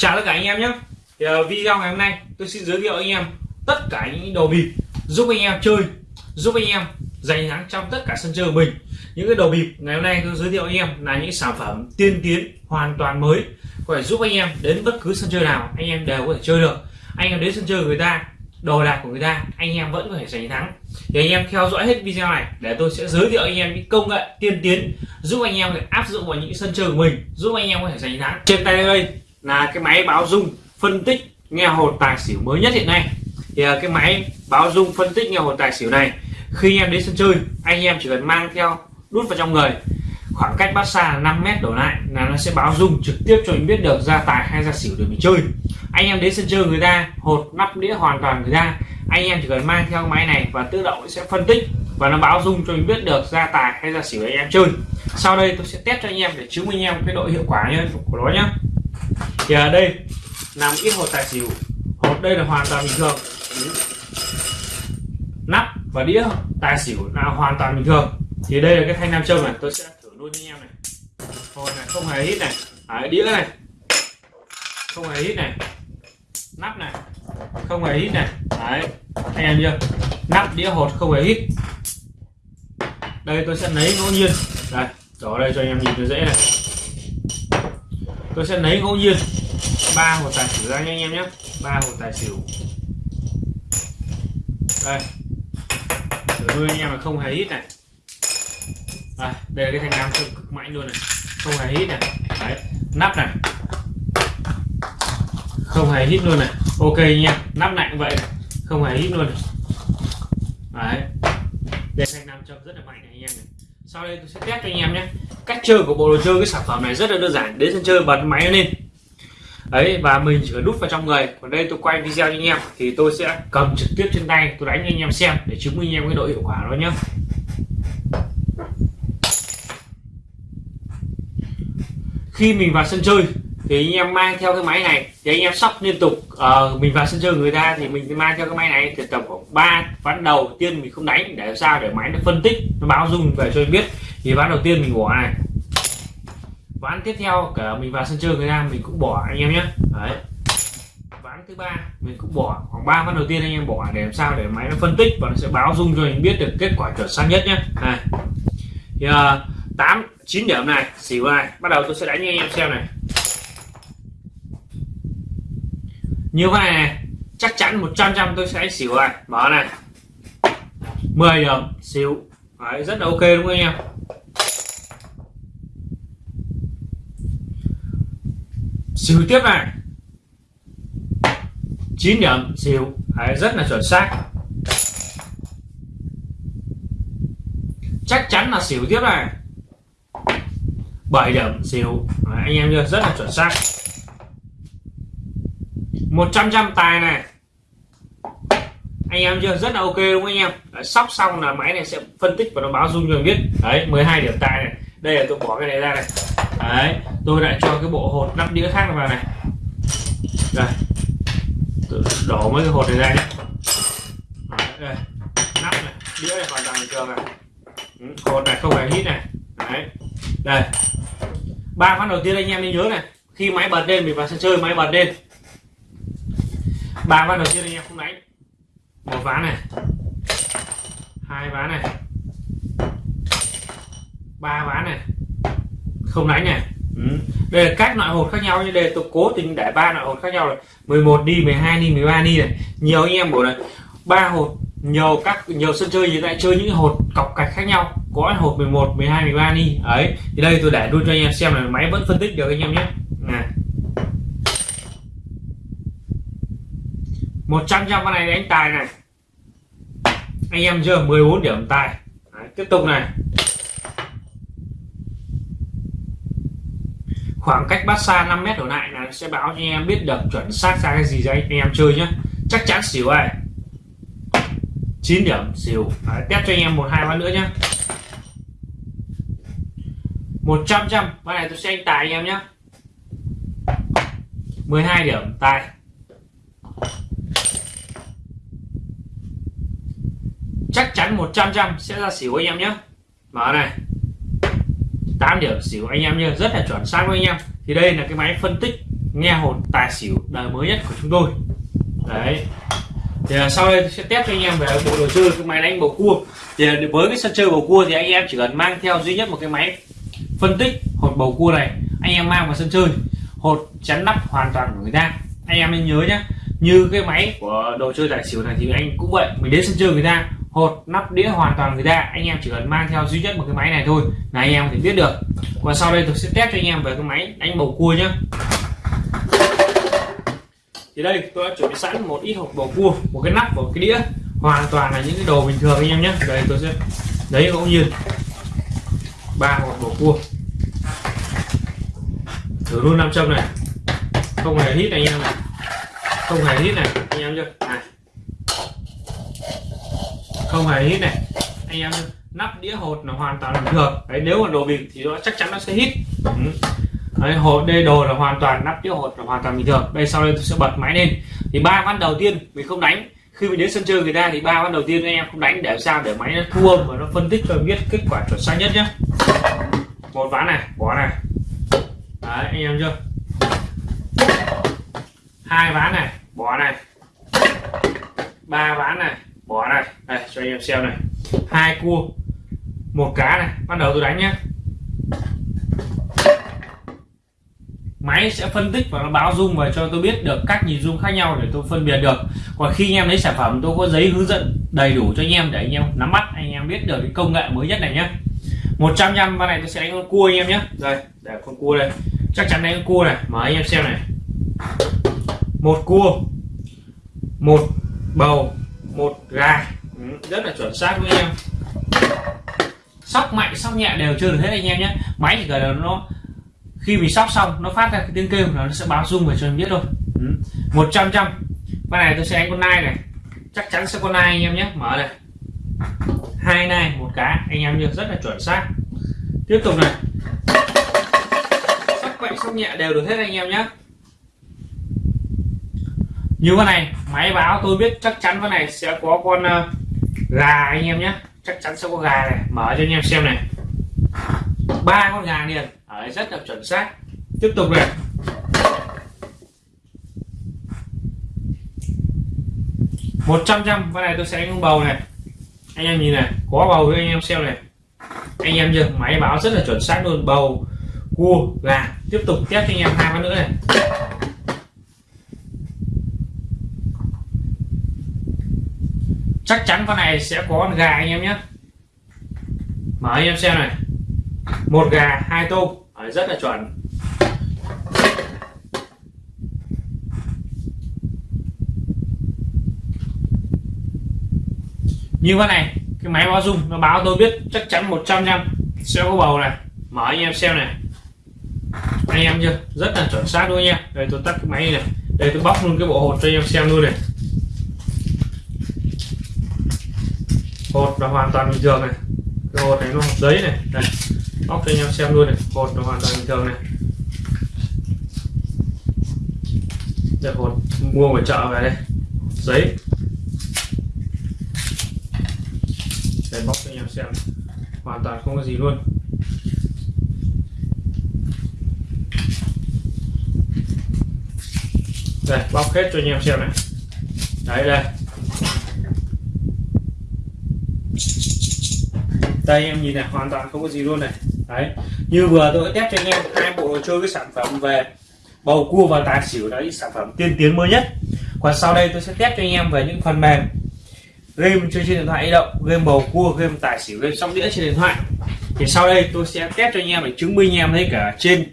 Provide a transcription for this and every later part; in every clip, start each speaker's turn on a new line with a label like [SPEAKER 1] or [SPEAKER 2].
[SPEAKER 1] chào tất cả anh em nhé thì, uh, video ngày hôm nay tôi xin giới thiệu anh em tất cả những đồ bịp giúp anh em chơi giúp anh em giành thắng trong tất cả sân chơi của mình những cái đồ bịp ngày hôm nay tôi giới thiệu anh em là những sản phẩm tiên tiến hoàn toàn mới có thể giúp anh em đến bất cứ sân chơi nào anh em đều có thể chơi được anh em đến sân chơi của người ta đồ đạc của người ta anh em vẫn có thể giành thắng thì anh em theo dõi hết video này để tôi sẽ giới thiệu anh em những công nghệ tiên tiến giúp anh em áp dụng vào những sân chơi của mình giúp anh em có thể giành thắng trên tay đây là cái máy báo dung phân tích nghe hột tài xỉu mới nhất hiện nay. Thì à, cái máy báo dung phân tích nghe hột tài xỉu này, khi em đến sân chơi, anh em chỉ cần mang theo, đút vào trong người. Khoảng cách bát xa 5 mét đổ lại là nó sẽ báo dung trực tiếp cho mình biết được ra tài hay ra xỉu để mình chơi. Anh em đến sân chơi người ta, hột nắp đĩa hoàn toàn người ta, anh em chỉ cần mang theo máy này và tự động sẽ phân tích và nó báo dung cho mình biết được ra tài hay ra xỉu anh em chơi. Sau đây tôi sẽ test cho anh em để chứng minh em cái độ hiệu quả của nó nhé thì ở đây nằm ít hột tài xỉu. Hột đây là hoàn toàn bình thường. Nắp và đĩa tài xỉu là hoàn toàn bình thường. Thì đây là cái thanh nam châm này. Tôi sẽ thử luôn cho anh em này. Hột này không hề hít này. À, đĩa này. Không hề hít này. Nắp này. Không hề hít này. Đấy, anh em chưa? Nắp đĩa hột không hề hít. Đây tôi sẽ lấy ngẫu nhiên. Đây đổ đây cho anh em nhìn cho dễ này tôi sẽ lấy ngẫu nhiên ba hột tài xỉu ra nha anh em nhé. Ba hột tài xỉu. Đây. Tôi anh em là không hề ít này. Đây, đây là cái thanh nam cực, cực mạnh luôn này. Không hề hít này. Đấy nắp này. Không hề hít luôn này. Ok nha nắp này cũng vậy này. Không hề hít luôn này. Đấy. Đây thanh nam châm rất là mạnh này anh em này sau đây tôi sẽ test cho anh em nhé. Cách chơi của bộ đồ chơi, cái sản phẩm này rất là đơn giản, đến sân chơi bật máy lên. Đấy, và mình chỉ cần đút vào trong người. Còn đây tôi quay video cho anh em, thì tôi sẽ cầm trực tiếp trên tay, tôi đánh cho anh em xem, để chứng minh anh em cái độ hiệu quả đó nhé. Khi mình vào sân chơi thì anh em mang theo cái máy này thì anh em sóc liên tục. Uh, mình vào sân chơi người ta thì mình mang theo cái máy này thì tầm khoảng ba ván đầu tiên mình không đánh để sao để máy nó phân tích nó báo dung về cho mình biết thì ván đầu tiên mình bỏ này ván tiếp theo cả mình vào sân chơi người ta mình cũng bỏ anh em nhé. Đấy. Ván thứ ba mình cũng bỏ khoảng ba ván đầu tiên anh em bỏ để làm sao để máy nó phân tích và nó sẽ báo dung cho mình biết được kết quả chuẩn xác nhất nhé. Này. Thì uh, 8 9 điểm này xỉu này bắt đầu tôi sẽ đánh cho anh em xem này. Như vậy này, này chắc chắn 100 trăm tôi sẽ xỉu này. Mở này. 10 điểm xỉu. Đấy, rất là ok đúng không anh em? Xỉu tiếp này. 9 điểm xỉu. Đấy, rất là chuẩn xác. Chắc chắn là xỉu tiếp này. 7 điểm xỉu. Đấy, anh em chưa rất là chuẩn xác. 100 trăm tài này. Anh em chưa? Rất là ok đúng không anh em? Đấy, sóc xong là máy này sẽ phân tích và nó báo dung cho mình biết. Đấy 12 điểm tài này. Đây là tôi bỏ cái này ra này. Đấy tôi lại cho cái bộ hột nắp đĩa khác vào này. Đây. Tôi đổ mấy cái hột này ra nhé đấy, đây. Nắp này đĩa này hoàn toàn bình thường này. Ừ, hột này không phải hít này. Đấy. Đây. Ba phát đầu tiên anh em nên nhớ này. Khi máy bật lên mình vào sân chơi máy bật lên ba ván đầu tiên anh em không đánh một ván này. Hai ván này. Ba ván này. Không đánh này ừ. đây là các loại hột khác nhau như đây tôi cố tình để ba loại hột khác nhau là 11 đi 12 đi 13 đi này. Nhiều anh em bảo là ba hột nhiều các nhiều sân chơi thì lại chơi những hột cọc cạch khác nhau. Có hột 11 12 13 đi. Ấy thì đây tôi để luôn cho anh em xem là máy vẫn phân tích được anh em nhé này 100 trăm con này đánh tài này. Anh em chưa? 14 điểm tài. Đấy, tiếp tục này. Khoảng cách bắt xa 5 mét đổ lại là sẽ báo cho anh em biết được chuẩn xác ra cái gì đấy anh em chơi nhé chắc chắn xỉu này 9 điểm xỉu. Đấy, test cho anh em một hai ván nữa nhé 100 trăm ván này tôi sẽ anh tài anh em nhé 12 điểm tài. Chắc chắn 100 trăm sẽ ra xỉu anh em nhé. Mở này. 8 điểm xỉu anh em nhé. Rất là chuẩn xác với anh em. Thì đây là cái máy phân tích nghe hồn tài xỉu đời mới nhất của chúng tôi. Đấy. Thì à, sau đây tôi sẽ test cho anh em về bộ đồ chơi, cái máy đánh bầu cua. Thì à, với cái sân chơi bầu cua thì anh em chỉ cần mang theo duy nhất một cái máy phân tích hột bầu cua này. Anh em mang vào sân chơi. Hột chắn nắp hoàn toàn của người ta. Anh em nên nhớ nhé. Như cái máy của đồ chơi tài xỉu này thì anh cũng vậy. Mình đến sân chơi người ta hột, nắp đĩa hoàn toàn người ta. Anh em chỉ cần mang theo duy nhất một cái máy này thôi là anh em có thể biết được. Và sau đây tôi sẽ test cho anh em về cái máy đánh bầu cua nhé thì đây, tôi đã chuẩn bị sẵn một ít hộp bầu cua, một cái nắp và một cái đĩa. Hoàn toàn là những cái đồ bình thường anh em nhé đây, tôi sẽ lấy ngẫu nhiên ba hộp bầu cua. Thử luôn nam châm này. Không hề hít anh em này. Không hề hít này, anh em chưa không hề hít này. Anh em nắp đĩa hột là hoàn toàn bình thường. Đấy nếu mà đồ bịp thì nó chắc chắn nó sẽ hít. Ừ. đấy, hột đây đồ là hoàn toàn nắp đĩa hột là hoàn toàn bình thường. Đây sau đây tôi sẽ bật máy lên. Thì ba ván đầu tiên mình không đánh. Khi mình đến sân chơi người ta thì ba ván đầu tiên anh em không đánh để sao? Để máy nó thu âm và nó phân tích cho biết kết quả chuẩn xác nhất nhé một ván này bỏ này. Đấy anh em chưa? Hai ván này bỏ này. Ba ván này bỏ này. Đây, cho anh em xem này. Hai cua, một cá này. Bắt đầu tôi đánh nhé máy sẽ phân tích và nó báo dung và cho tôi biết được cách nhìn dung khác nhau để tôi phân biệt được. Còn khi anh em lấy sản phẩm, tôi có giấy hướng dẫn đầy đủ cho anh em để anh em nắm bắt, anh em biết được cái công nghệ mới nhất này nhé 100 trăm con này tôi sẽ đánh con cua anh em nhé đây, để con cua đây. Chắc chắn đánh con cua này. Mở anh em xem này. Một cua, một bầu một gà. Ừ, rất là chuẩn xác với em. Sóc mạnh, sóc nhẹ đều chưa được hết anh em nhé. Máy chỉ cần là nó, khi mình sóc xong, nó phát ra cái tiếng kêu là nó sẽ báo rung về cho em biết thôi. Ừ. Một trăm trăm. Con này tôi sẽ đánh con nai này. Chắc chắn sẽ con nai anh em nhé. Mở này hai nai, một cá. Anh em như rất là chuẩn xác. Tiếp tục này. Sóc mạnh, sóc nhẹ đều được hết anh em nhé như con này máy báo tôi biết chắc chắn con này sẽ có con uh, gà anh em nhé. Chắc chắn sẽ có gà này. Mở cho anh em xem này. Ba con gà liền. Ở rất là chuẩn xác. Tiếp tục này. Một trăm trăm. Con này tôi sẽ đánh bầu này. Anh em nhìn này có bầu với anh em xem này. Anh em chưa? Máy báo rất là chuẩn xác luôn. Bầu cua gà. Tiếp tục test cho anh em hai con nữa này. Chắc chắn con này sẽ có con gà anh em nhé. Mở anh em xem này. Một gà, hai tôm. Rất là chuẩn. Như con này, cái máy báo dung nó báo tôi biết chắc chắn 100 trăm sẽ có bầu này. Mở anh em xem này. Anh em chưa? Rất là chuẩn xác luôn nha. Đây, tôi tắt cái máy này. Đây, tôi bóc luôn cái bộ hột cho anh em xem luôn này. Hột là hoàn toàn bình thường này. Cái hột này nó hột giấy này. Đây. Bóc cho anh em xem luôn này. Hột là hoàn toàn bình thường này. Đây, hột mua ngoài chợ về đây. Giấy. Đây bóc cho anh em xem. Hoàn toàn không có gì luôn. Đây bóc hết cho anh em xem này. Đấy, đây. Đây, em nhìn này, hoàn toàn không có gì luôn này. Đấy, như vừa tôi test cho anh em, hai bộ đồ chơi cái sản phẩm về bầu cua và tài xỉu, đấy, sản phẩm tiên tiến mới nhất. Còn sau đây tôi sẽ test cho anh em về những phần mềm game chơi trên điện thoại di động, game bầu cua, game tài xỉu, game sóc đĩa trên điện thoại. Thì sau đây tôi sẽ test cho anh em để chứng minh anh em thấy cả trên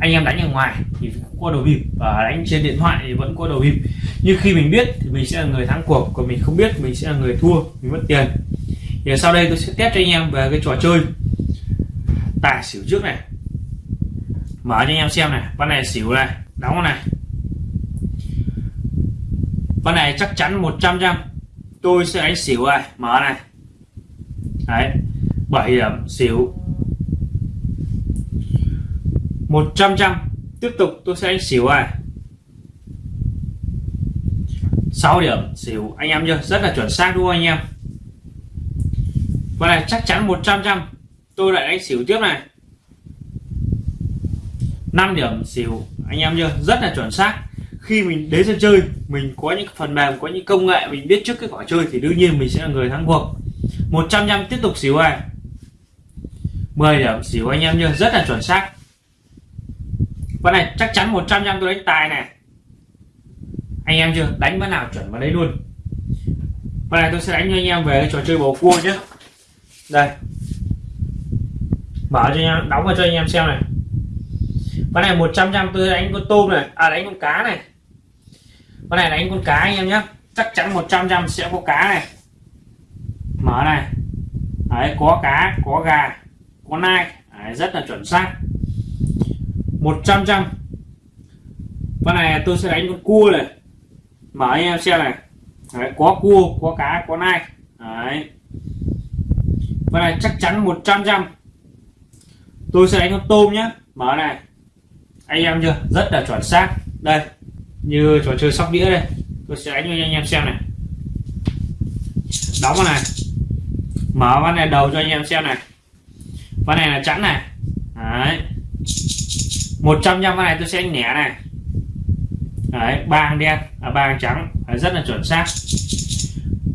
[SPEAKER 1] anh em đánh ở ngoài thì có đầu bịp và đánh trên điện thoại thì vẫn có đầu bịp. Nhưng khi mình biết thì mình sẽ là người thắng cuộc, còn mình không biết mình sẽ là người thua, mình mất tiền thì sau đây tôi sẽ test cho anh em về cái trò chơi tài xỉu trước này. Mở cho anh em xem này. Con này xỉu này, đóng này. Con này chắc chắn 100 trăm tôi sẽ đánh xỉu này mở này. Đấy 7 điểm, xỉu. 100 trăm tiếp tục tôi sẽ đánh xỉu này 6 điểm, xỉu. Anh em chưa rất là chuẩn xác đúng không anh em? Con này chắc chắn 100 trăm tôi lại đánh xỉu tiếp này. 5 điểm xỉu, anh em chưa rất là chuẩn xác. Khi mình đến sân chơi, mình có những phần mềm, có những công nghệ, mình biết trước cái quả chơi thì đương nhiên mình sẽ là người thắng cuộc. 100 trăm tiếp tục xỉu này. 10 điểm xỉu, anh em chưa rất là chuẩn xác. Con này chắc chắn 100 trăm tôi đánh tài này. Anh em chưa? Đánh bữa nào chuẩn vào đấy luôn. Con này tôi sẽ đánh cho anh em về trò chơi bầu cua nhé đây. Mở cho anh em đóng vào cho anh em xem này. Con này 100 trăm tôi đánh con tôm này. À đánh con cá này. Con này đánh con cá anh em nhé chắc chắn 100 trăm sẽ có cá này. Mở này. Đấy có cá có gà có nai. Đấy, rất là chuẩn xác. 100 trăm. Con này tôi sẽ đánh con cua này. Mở anh em xem này. Đấy, có cua có cá có nai. Đấy con này chắc chắn 100 trăm tôi sẽ đánh con tôm nhé mở này. Anh em chưa? Rất là chuẩn xác. Đây như trò chơi sóc đĩa đây. Tôi sẽ đánh cho anh em xem này. Đóng con này. Mở con này đầu cho anh em xem này. Con này là chắn này. Đấy. một trăm con này tôi sẽ đánh nẻ này. Đấy ba đen à, ba trắng. Đấy, rất là chuẩn xác.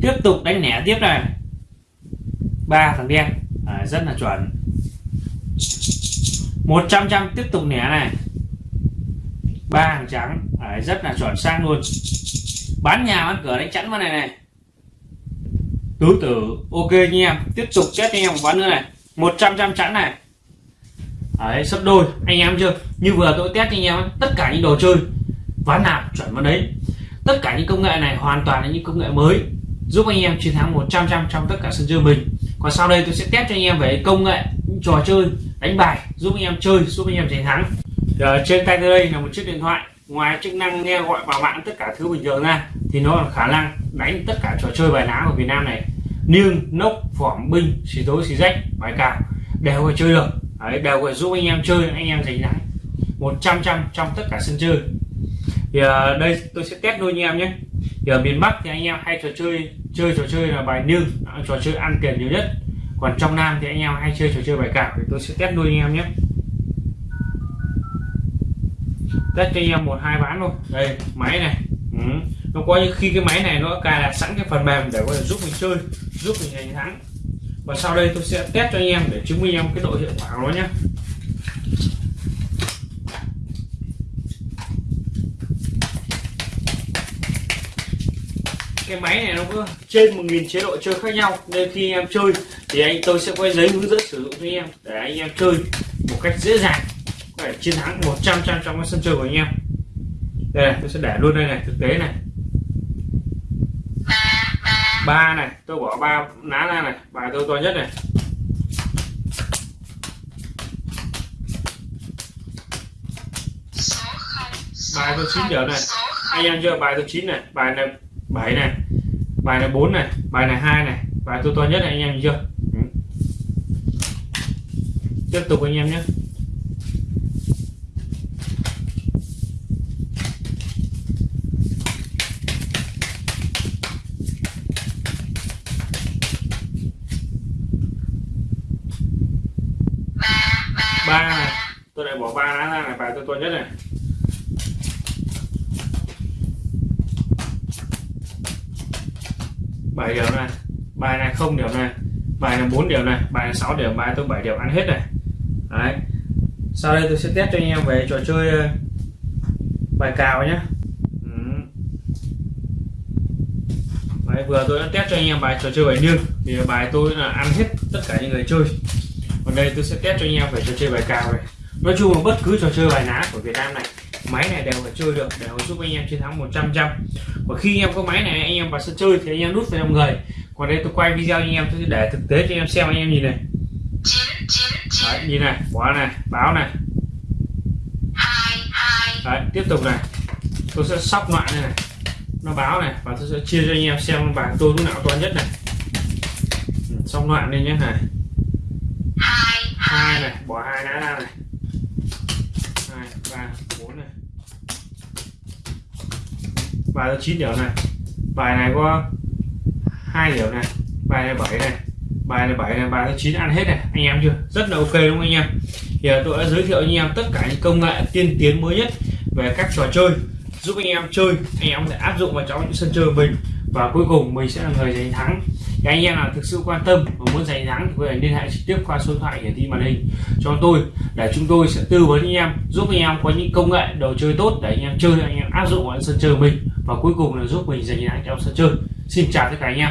[SPEAKER 1] Tiếp tục đánh nẻ tiếp này ba thằng đen. À, rất là chuẩn. 100 trăm tiếp tục nẻ này. Ba hàng trắng. À, rất là chuẩn xác luôn. Bán nhà bán cửa đánh chắn vào này này. Tứ tử ok nha em. Tiếp tục test anh em một ván nữa này. 100 trăm chắn này. À, đấy, sấp đôi. Anh em chưa? Như vừa tôi test anh em. Tất cả những đồ chơi ván nào chuẩn vào đấy. Tất cả những công nghệ này hoàn toàn là những công nghệ mới. Giúp anh em chiến thắng 100 trăm trong tất cả sân chơi mình còn sau đây tôi sẽ test cho anh em về công nghệ trò chơi đánh bài giúp anh em chơi giúp anh em chiến thắng. Giờ, trên tay tôi đây là một chiếc điện thoại ngoài chức năng nghe gọi vào mạng tất cả thứ bình thường ra thì nó là khả năng đánh tất cả trò chơi bài ná của Việt Nam này. Niêng nốc phỏm binh xì tối xì rách bài cào đều có chơi được. Đấy, đều có giúp anh em chơi anh em giành thắng. 100 trăm trong tất cả sân chơi. Thì uh, đây tôi sẽ test đôi anh em nhé. Thì ở miền Bắc thì anh em hay trò chơi chơi trò chơi là bài nương à, trò chơi ăn tiền nhiều nhất. Còn trong Nam thì anh em hay chơi trò chơi bài cào thì tôi sẽ test nuôi anh em nhé. Test cho anh em một, hai ván luôn đây, máy này. Ừ. nó có những khi cái máy này nó cài đặt sẵn cái phần mềm để có thể giúp mình chơi, giúp mình giành thắng. Và sau đây tôi sẽ test cho anh em để chứng minh em cái độ hiệu quả của nó nhé. Cái máy này nó có trên 1.000 chế độ chơi khác nhau. Nên khi em chơi thì anh tôi sẽ có giấy hướng dẫn sử dụng cho anh em để anh em chơi một cách dễ dàng, có thể chiến thắng 100 trăm trong cái sân chơi của anh em. Đây này, tôi sẽ để luôn đây này, thực tế này. Ba này, tôi bỏ ba ná ra này, bài tôi to nhất này. Bài tôi chín giờ này. Anh em chưa bài tôi chín này, bài này 7 này. Bài này 4 này. Bài này hai này. Bài tôi to nhất này anh em chưa? Ừ. tiếp tục anh em nhé. Ba này. Tôi lại bỏ ba lá ra này. Bài tôi to nhất này 7 điểm này. Bài này không điểm này. Bài này 4 điểm này. Bài này 6 điểm. Bài tôi 7 điểm. Ăn hết này. Đấy. Sau đây tôi sẽ test cho anh em về trò chơi ờ, bài cào nhé. Đấy, vừa tôi đã test cho anh em bài trò chơi bài niêng thì bài tôi là ăn hết tất cả những người chơi. Còn đây tôi sẽ test cho anh em về trò chơi bài cào này. Nói chung là bất cứ trò chơi bài ná của Việt Nam này máy này đều phải chơi được để giúp anh em chiến thắng 100 trăm và khi anh em có máy này anh em vào sân chơi thì anh em nút vào trong người. Còn đây tôi quay video anh em tôi để thực tế cho anh em xem anh em nhìn này. Đấy, nhìn này quả này báo này. Đấy, tiếp tục này. Tôi sẽ sóc loại này, này. Nó báo này và tôi sẽ chia cho anh em xem bảng tôi lúc nào to nhất này. Ừ, Xong loạn lên nhé này. Hai này bỏ hai lá ra này hai ba bốn này bài có chín điểm này. Bài này có hai điểm này. Bài này bảy này. Bài này bảy này, bài thứ chín, ăn hết này. Anh em chưa? Rất là ok đúng không anh em? Thì à, tôi đã giới thiệu anh em tất cả những công nghệ tiên tiến mới nhất về các trò chơi, giúp anh em chơi. Anh em có thể áp dụng vào trong những sân chơi mình. Và cuối cùng, mình sẽ là người giành thắng. Thì anh em nào thực sự quan tâm và muốn giành thắng thì có thể liên hệ trực tiếp qua số điện thoại hiển thị màn hình cho tôi, để chúng tôi sẽ tư vấn anh em, giúp anh em có những công nghệ đồ chơi tốt để anh em chơi, anh em áp dụng vào sân chơi mình và cuối cùng là giúp mình giành chiến thắng trong sân chơi. Xin chào tất cả anh em.